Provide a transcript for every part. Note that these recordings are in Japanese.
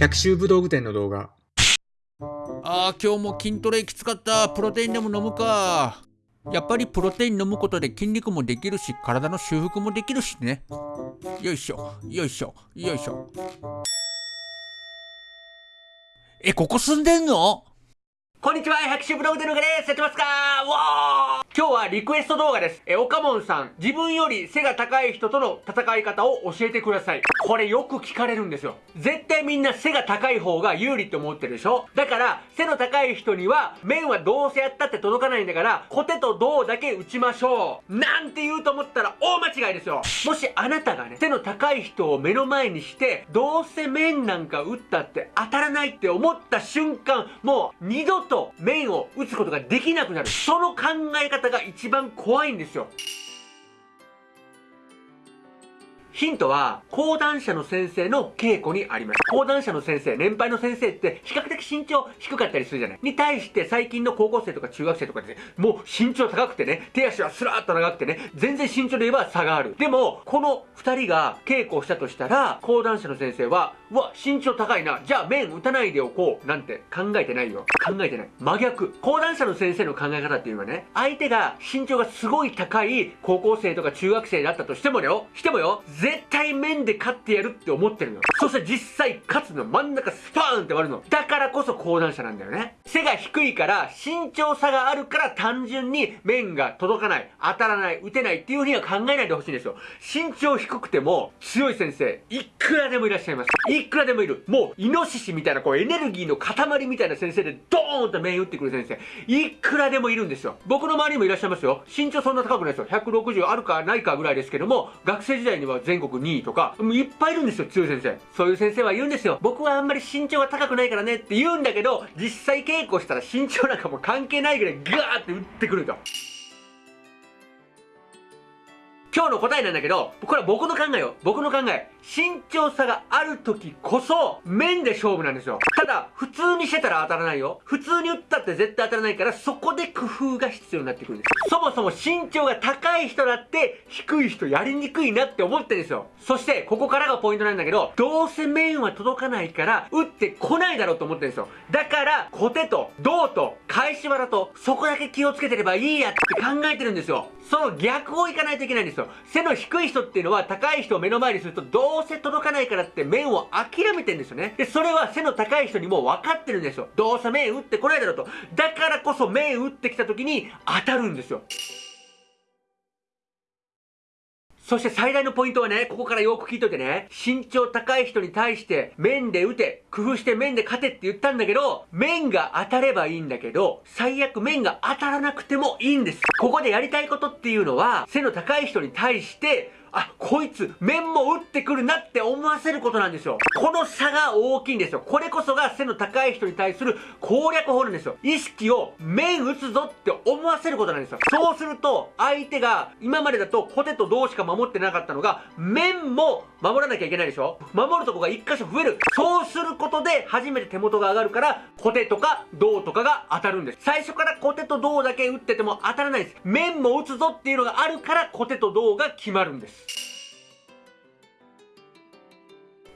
百秋武道具店の動画。あー今日も筋トレきつかった。プロテインでも飲むか。やっぱりプロテイン飲むことで筋肉もできるし体の修復もできるしね。よいしょ。よいしょ。よいしょ。えここ住んでんの？こんにちは、百秋ブログでのがです。やってますか？わー今日はリクエスト動画です。え、岡門さん、自分より背が高い人との戦い方を教えてください。これよく聞かれるんですよ。絶対みんな背が高い方が有利って思ってるでしょ？だから、背の高い人には、面はどうせやったって届かないんだから、コテと銅だけ打ちましょう。なんて言うと思ったら大間違いですよ。もしあなたがね、背の高い人を目の前にして、どうせ面なんか打ったって当たらないって思った瞬間、もう二度とと面を打つことができなくなる。その考え方が一番怖いんですよ。ヒントは、講談社の先生の稽古にあります。講談社の先生、年配の先生って比較的身長低かったりするじゃないに対して最近の高校生とか中学生とかですね、もう身長高くてね、手足はスラーっと長くてね、全然身長で言えば差がある。でも、この二人が稽古をしたとしたら、講談社の先生は、うわ、身長高いな、じゃあ面打たないでおこう、なんて考えてないよ。考えてない。真逆。講談社の先生の考え方っていうのはね、相手が身長がすごい高い高校生とか中学生だったとしてもよ、してもよ、絶対面で勝ってやるって思ってるの。そして実際勝つの真ん中スパーンって割るの。だからこそ講談社なんだよね。背が低いから身長差があるから単純に面が届かない、当たらない、打てないっていうふうには考えないでほしいんですよ。身長低くても強い先生、いくらでもいらっしゃいます。いくらでもいる。もうイノシシみたいなこうエネルギーの塊みたいな先生でドーンと面打ってくる先生、いくらでもいるんですよ。僕の周りにもいらっしゃいますよ。身長そんな高くないですよ。160あるかないかぐらいですけども、学生時代には全国2位とか、もういっぱいいるんですよ、強い先生。そういう先生は言うんですよ。僕はあんまり身長が高くないからねって言うんだけど、実際稽古したら身長なんかも関係ないぐらいガーって打ってくると。今日の答えなんだけど、これは僕の考えよ。僕の考え。身長差がある時こそ、面で勝負なんですよ。ただ、普通にしてたら当たらないよ。普通に打ったって絶対当たらないから、そこで工夫が必要になってくるんです。そもそも身長が高い人だって、低い人やりにくいなって思ってるんですよ。そして、ここからがポイントなんだけど、どうせ面は届かないから、打ってこないだろうと思ってるんですよ。だから、コテと、銅と、返し技と、そこだけ気をつけてればいいやって考えてるんですよ。その逆をいかないといけないんですよ。背の低い人っていうのは、高い人を目の前にすると、どうどうせ届かないからって面を諦めてんですよね。で、それは背の高い人にも分かってるんですよ。どうせ面打ってこないだろうと。だからこそ面打ってきた時に当たるんですよ。そして最大のポイントはね、ここからよく聞いといてね、身長高い人に対して面で打て、工夫して面で勝てって言ったんだけど、面が当たればいいんだけど、最悪面が当たらなくてもいいんです。ここでやりたいことっていうのは、背の高い人に対して、あ、こいつ、面も打ってくるなって思わせることなんですよ。この差が大きいんですよ。これこそが背の高い人に対する攻略法なんですよ。意識を面打つぞって思わせることなんですよ。そうすると、相手が今までだとコテと銅しか守ってなかったのが、面も守らなきゃいけないでしょ？守るとこが一箇所増える。そうすることで初めて手元が上がるから、コテとか銅とかが当たるんです。最初からコテと銅だけ打ってても当たらないです。面も打つぞっていうのがあるから、コテと銅が決まるんです。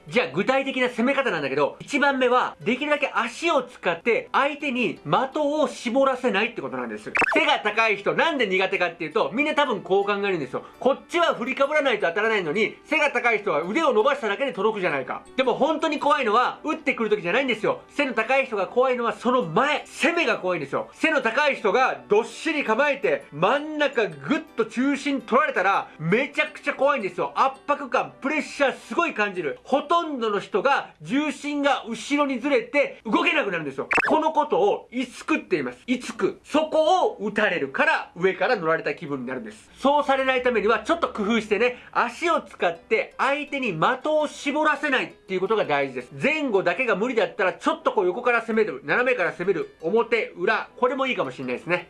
じゃあ具体的な攻め方なんだけど、1番目は、できるだけ足を使って相手に的を絞らせないってことなんです。背が高い人、なんで苦手かっていうと、みんな多分こう考えるんですよ。こっちは振りかぶらないと当たらないのに、背が高い人は腕を伸ばしただけで届くじゃないか。でも本当に怖いのは、打ってくる時じゃないんですよ。背の高い人が怖いのはその前、攻めが怖いんですよ。背の高い人がどっしり構えて、真ん中ぐっと中心取られたら、めちゃくちゃ怖いんですよ。圧迫感、プレッシャーすごい感じる。ほととんどの人が重心が後ろにずれて動けなくなるんですよ。このことをいつくって言います。いつく。そこを打たれるから上から乗られた気分になるんです。そうされないためにはちょっと工夫してね、足を使って相手に的を絞らせないっていうことが大事です。前後だけが無理だったらちょっとこう横から攻める、斜めから攻める、表、裏、これもいいかもしれないですね。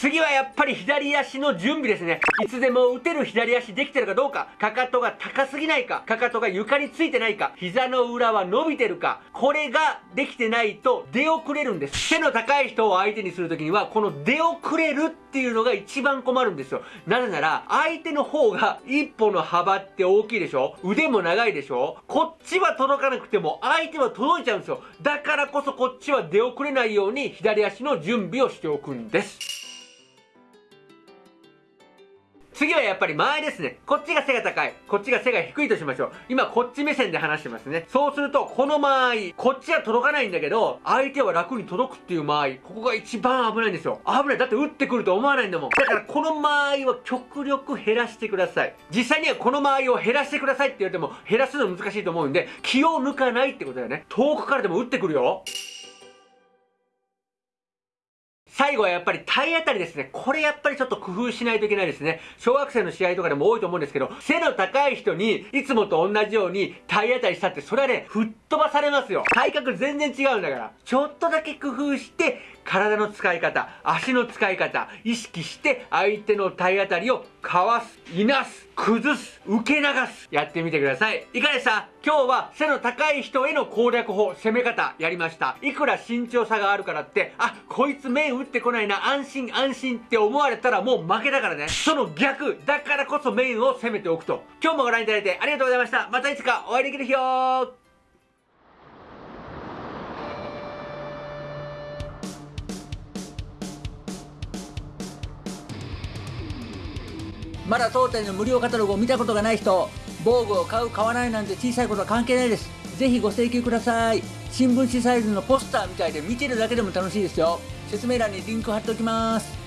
次はやっぱり左足の準備ですね。いつでも打てる左足できてるかどうか、かかとが高すぎないか、かかとが床についてないか、膝の裏は伸びてるか、これができてないと出遅れるんです。背の高い人を相手にするときには、この出遅れるっていうのが一番困るんですよ。なぜなら、相手の方が一歩の幅って大きいでしょ腕も長いでしょこっちは届かなくても相手は届いちゃうんですよ。だからこそこっちは出遅れないように左足の準備をしておくんです。次はやっぱり前ですね。こっちが背が高い。こっちが背が低いとしましょう。今こっち目線で話してますね。そうすると、この間合い、こっちは届かないんだけど、相手は楽に届くっていう間合い。ここが一番危ないんですよ。危ない。だって打ってくると思わないんだもん。だからこの間合いは極力減らしてください。実際にはこの間合いを減らしてくださいって言われても、減らすの難しいと思うんで、気を抜かないってことだよね。遠くからでも打ってくるよ。最後はやっぱり体当たりですね。これやっぱりちょっと工夫しないといけないですね。小学生の試合とかでも多いと思うんですけど、背の高い人にいつもと同じように体当たりしたってそれはね、吹っ飛ばされますよ。体格全然違うんだから。ちょっとだけ工夫して体の使い方、足の使い方、意識して相手の体当たりをかわす、いなす、崩す、受け流す、やってみてください。いかがでした？今日は背の高い人への攻略法、攻め方やりました。いくら身長差があるからって、あ、こいつ面打ってこないな、安心安心って思われたらもう負けだからね。その逆、だからこそ面を攻めておくと。今日もご覧いただいてありがとうございました。またいつかお会いできる日をまだ当店の無料カタログを見たことがない人防具を買う買わないなんて小さいことは関係ないです。ぜひご請求ください。新聞紙サイズのポスターみたいで見てるだけでも楽しいですよ。説明欄にリンク貼っておきます。